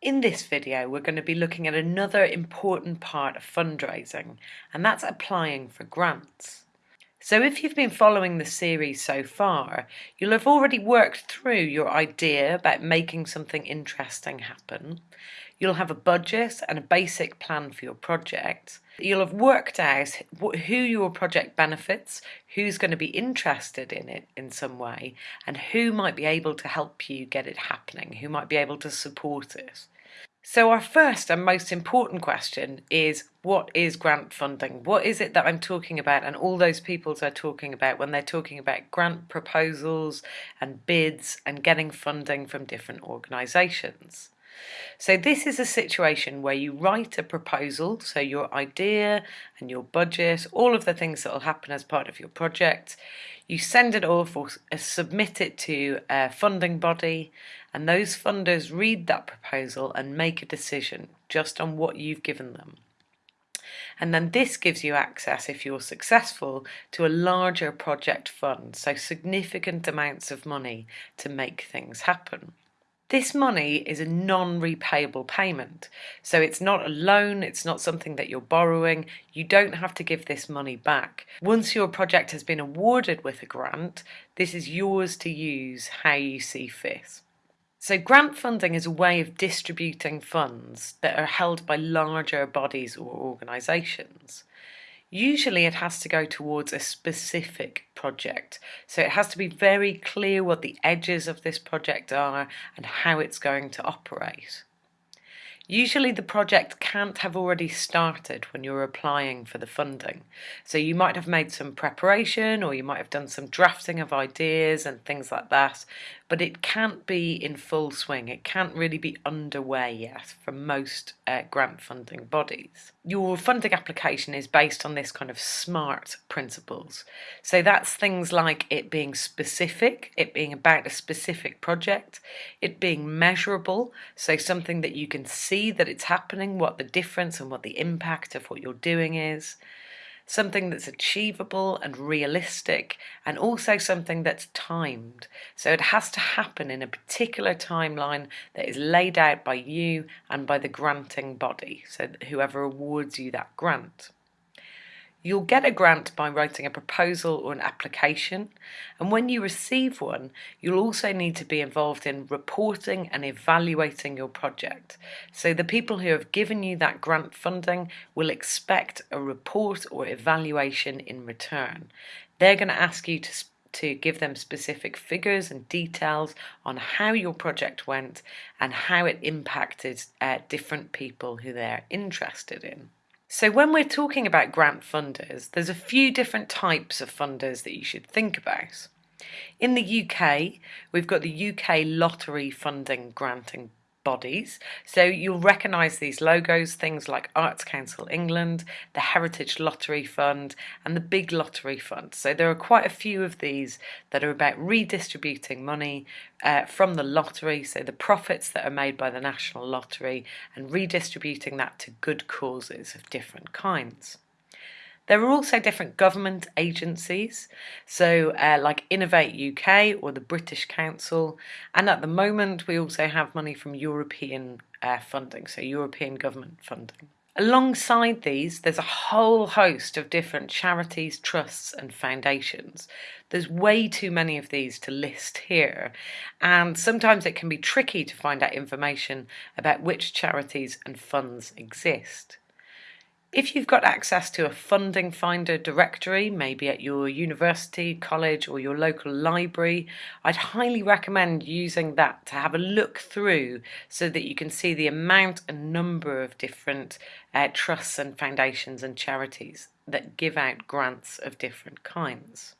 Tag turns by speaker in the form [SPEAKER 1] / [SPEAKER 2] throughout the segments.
[SPEAKER 1] In this video we're going to be looking at another important part of fundraising and that's applying for grants. So if you've been following the series so far, you'll have already worked through your idea about making something interesting happen. You'll have a budget and a basic plan for your project. You'll have worked out who your project benefits, who's going to be interested in it in some way, and who might be able to help you get it happening, who might be able to support it. So our first and most important question is what is grant funding? What is it that I'm talking about and all those people are talking about when they're talking about grant proposals and bids and getting funding from different organisations? So this is a situation where you write a proposal, so your idea and your budget, all of the things that will happen as part of your project, you send it off or uh, submit it to a funding body and those funders read that proposal and make a decision just on what you've given them. And then this gives you access, if you're successful, to a larger project fund, so significant amounts of money to make things happen. This money is a non-repayable payment, so it's not a loan, it's not something that you're borrowing, you don't have to give this money back. Once your project has been awarded with a grant, this is yours to use how you see fit. So grant funding is a way of distributing funds that are held by larger bodies or organisations. Usually it has to go towards a specific project. So it has to be very clear what the edges of this project are and how it's going to operate. Usually the project can't have already started when you're applying for the funding. So you might have made some preparation or you might have done some drafting of ideas and things like that, but it can't be in full swing. It can't really be underway yet for most uh, grant funding bodies. Your funding application is based on this kind of SMART principles. So that's things like it being specific, it being about a specific project, it being measurable, so something that you can see see that it's happening, what the difference and what the impact of what you're doing is, something that's achievable and realistic, and also something that's timed. So it has to happen in a particular timeline that is laid out by you and by the granting body, so whoever awards you that grant. You'll get a grant by writing a proposal or an application, and when you receive one, you'll also need to be involved in reporting and evaluating your project. So the people who have given you that grant funding will expect a report or evaluation in return. They're going to ask you to to give them specific figures and details on how your project went and how it impacted uh, different people who they're interested in. So when we're talking about grant funders, there's a few different types of funders that you should think about. In the UK, we've got the UK Lottery Funding Granting bodies. So you'll recognise these logos, things like Arts Council England, the Heritage Lottery Fund and the Big Lottery Fund. So there are quite a few of these that are about redistributing money uh, from the lottery, so the profits that are made by the National Lottery and redistributing that to good causes of different kinds. There are also different government agencies, so uh, like Innovate UK or the British Council, and at the moment we also have money from European uh, funding, so European government funding. Alongside these, there's a whole host of different charities, trusts and foundations. There's way too many of these to list here, and sometimes it can be tricky to find out information about which charities and funds exist. If you've got access to a funding finder directory, maybe at your university, college or your local library, I'd highly recommend using that to have a look through so that you can see the amount and number of different uh, trusts and foundations and charities that give out grants of different kinds.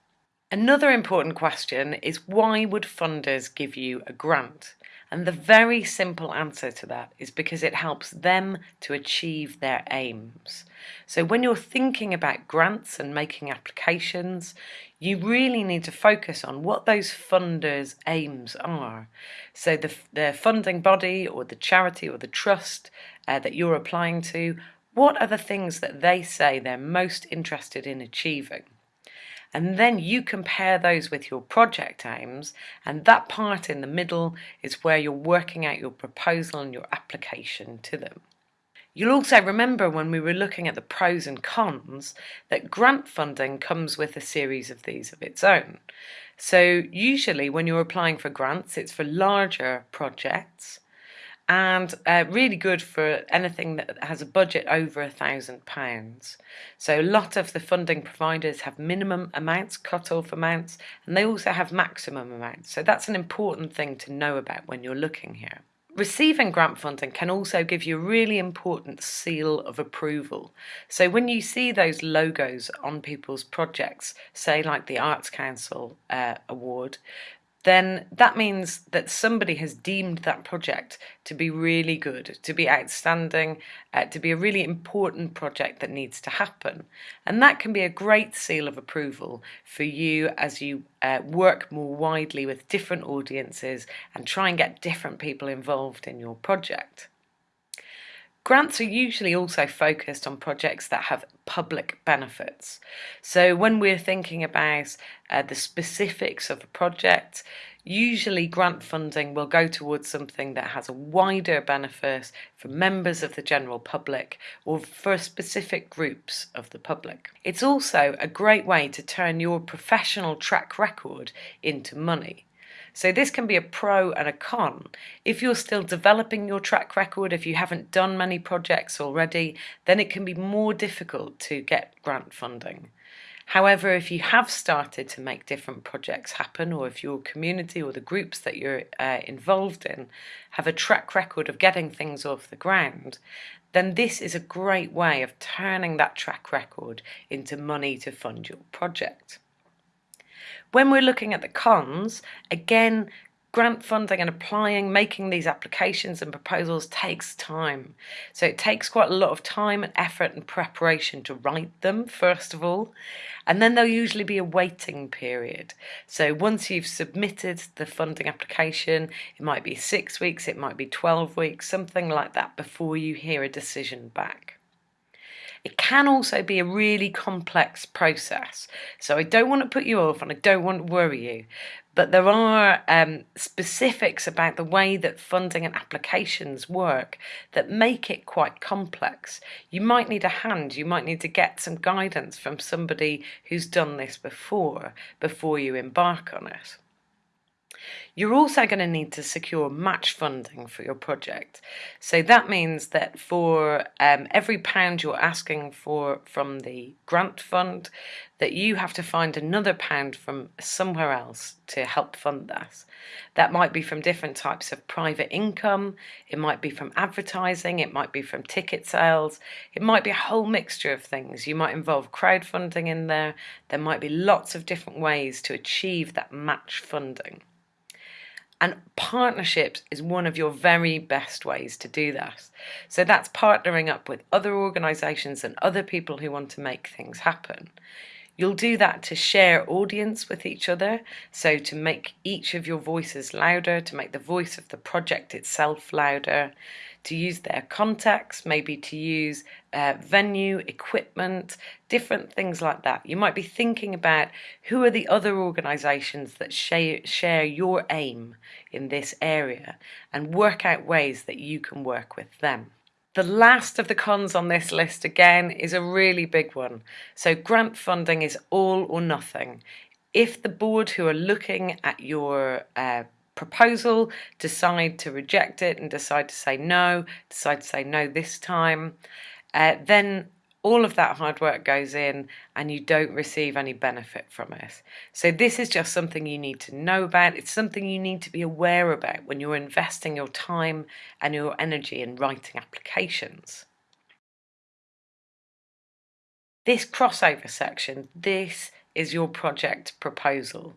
[SPEAKER 1] Another important question is why would funders give you a grant? And the very simple answer to that is because it helps them to achieve their aims. So when you're thinking about grants and making applications, you really need to focus on what those funders' aims are. So the, the funding body or the charity or the trust uh, that you're applying to, what are the things that they say they're most interested in achieving? And then you compare those with your project aims, and that part in the middle is where you're working out your proposal and your application to them. You'll also remember when we were looking at the pros and cons that grant funding comes with a series of these of its own. So usually when you're applying for grants, it's for larger projects and uh, really good for anything that has a budget over a thousand pounds. So a lot of the funding providers have minimum amounts, cut-off amounts, and they also have maximum amounts. So that's an important thing to know about when you're looking here. Receiving grant funding can also give you a really important seal of approval. So when you see those logos on people's projects, say like the Arts Council uh, award, then that means that somebody has deemed that project to be really good, to be outstanding, uh, to be a really important project that needs to happen. And that can be a great seal of approval for you as you uh, work more widely with different audiences and try and get different people involved in your project. Grants are usually also focused on projects that have public benefits. So when we're thinking about uh, the specifics of a project, usually grant funding will go towards something that has a wider benefit for members of the general public or for specific groups of the public. It's also a great way to turn your professional track record into money. So this can be a pro and a con. If you're still developing your track record, if you haven't done many projects already, then it can be more difficult to get grant funding. However, if you have started to make different projects happen, or if your community or the groups that you're uh, involved in have a track record of getting things off the ground, then this is a great way of turning that track record into money to fund your project. When we're looking at the cons, again, grant funding and applying, making these applications and proposals takes time. So it takes quite a lot of time and effort and preparation to write them, first of all. And then there'll usually be a waiting period. So once you've submitted the funding application, it might be six weeks, it might be 12 weeks, something like that before you hear a decision back. It can also be a really complex process. So I don't want to put you off and I don't want to worry you. But there are um, specifics about the way that funding and applications work that make it quite complex. You might need a hand, you might need to get some guidance from somebody who's done this before, before you embark on it. You're also going to need to secure match funding for your project. So that means that for um, every pound you're asking for from the grant fund, that you have to find another pound from somewhere else to help fund that. That might be from different types of private income, it might be from advertising, it might be from ticket sales, it might be a whole mixture of things. You might involve crowdfunding in there, there might be lots of different ways to achieve that match funding. And partnerships is one of your very best ways to do that. So that's partnering up with other organisations and other people who want to make things happen. You'll do that to share audience with each other, so to make each of your voices louder, to make the voice of the project itself louder, to use their contacts, maybe to use uh, venue, equipment, different things like that. You might be thinking about who are the other organisations that share, share your aim in this area and work out ways that you can work with them. The last of the cons on this list again is a really big one. So grant funding is all or nothing. If the board who are looking at your uh, proposal decide to reject it and decide to say no, decide to say no this time, uh, then all of that hard work goes in and you don't receive any benefit from it. So this is just something you need to know about. It's something you need to be aware about when you're investing your time and your energy in writing applications. This crossover section, this is your project proposal.